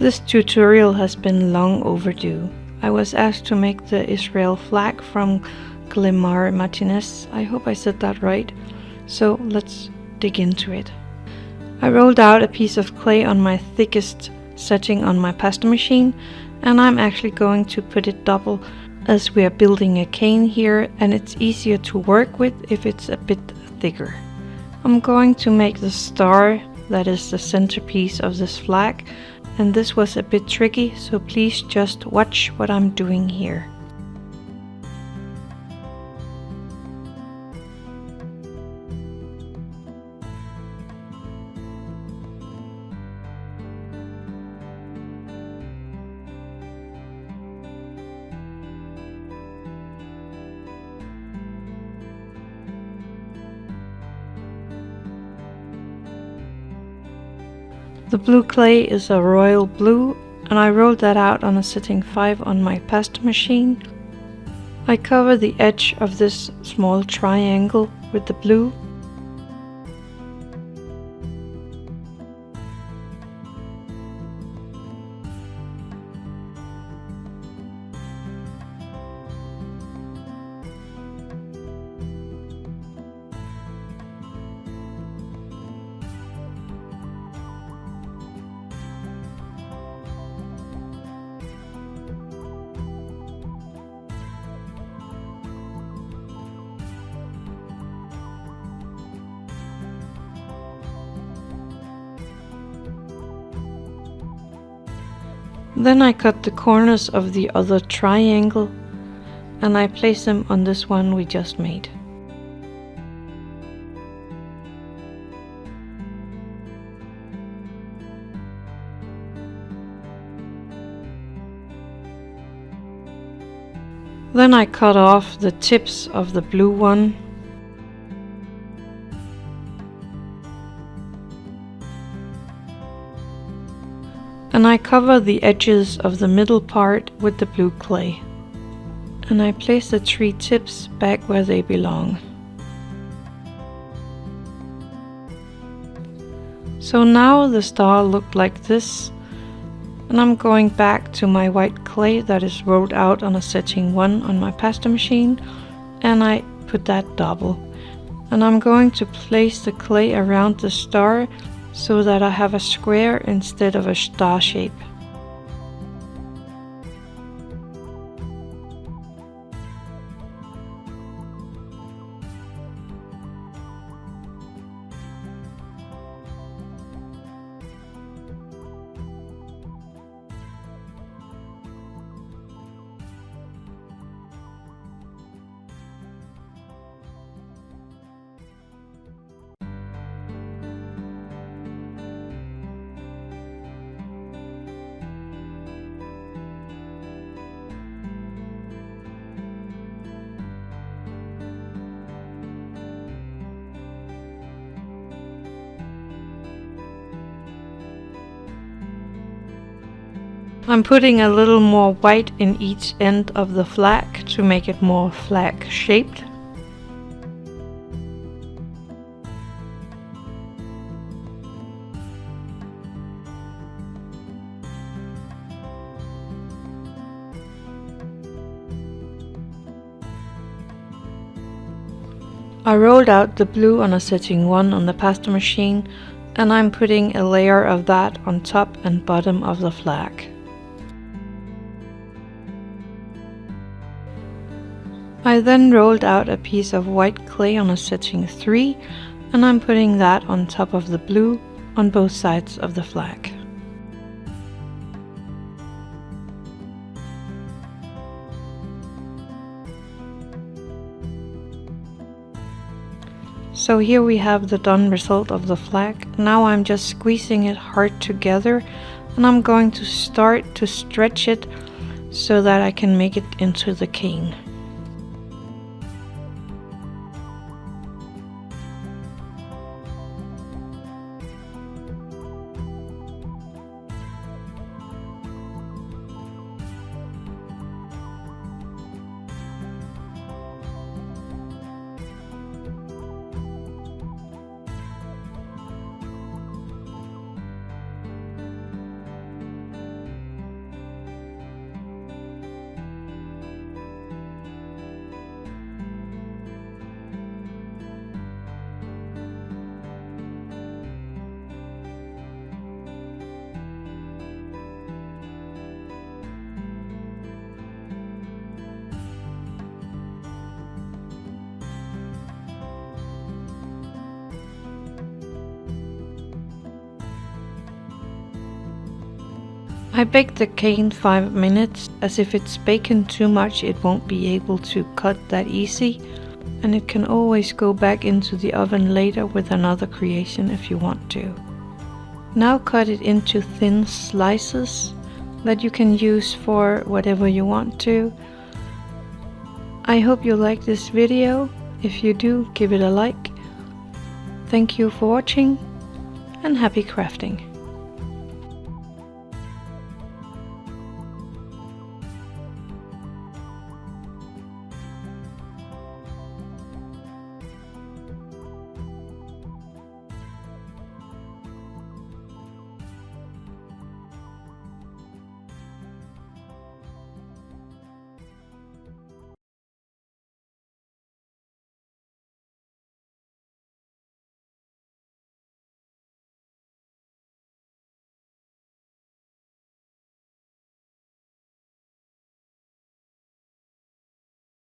This tutorial has been long overdue. I was asked to make the Israel flag from Glimar Martinez. I hope I said that right. So let's dig into it. I rolled out a piece of clay on my thickest setting on my pasta machine and I'm actually going to put it double as we are building a cane here and it's easier to work with if it's a bit thicker. I'm going to make the star that is the centerpiece of this flag and this was a bit tricky so please just watch what I'm doing here. The blue clay is a royal blue and I rolled that out on a setting 5 on my pasta machine. I cover the edge of this small triangle with the blue Then I cut the corners of the other triangle and I place them on this one we just made. Then I cut off the tips of the blue one and I cover the edges of the middle part with the blue clay. And I place the three tips back where they belong. So now the star looked like this and I'm going back to my white clay that is rolled out on a setting 1 on my pasta machine and I put that double. And I'm going to place the clay around the star so that I have a square instead of a star shape. I'm putting a little more white in each end of the flag to make it more flag shaped. I rolled out the blue on a setting 1 on the pasta machine and I'm putting a layer of that on top and bottom of the flag. I then rolled out a piece of white clay on a setting 3 and I'm putting that on top of the blue on both sides of the flag. So here we have the done result of the flag. Now I'm just squeezing it hard together and I'm going to start to stretch it so that I can make it into the cane. I bake the cane 5 minutes, as if it's baking too much it won't be able to cut that easy, and it can always go back into the oven later with another creation if you want to. Now cut it into thin slices that you can use for whatever you want to. I hope you like this video. If you do, give it a like. Thank you for watching and happy crafting.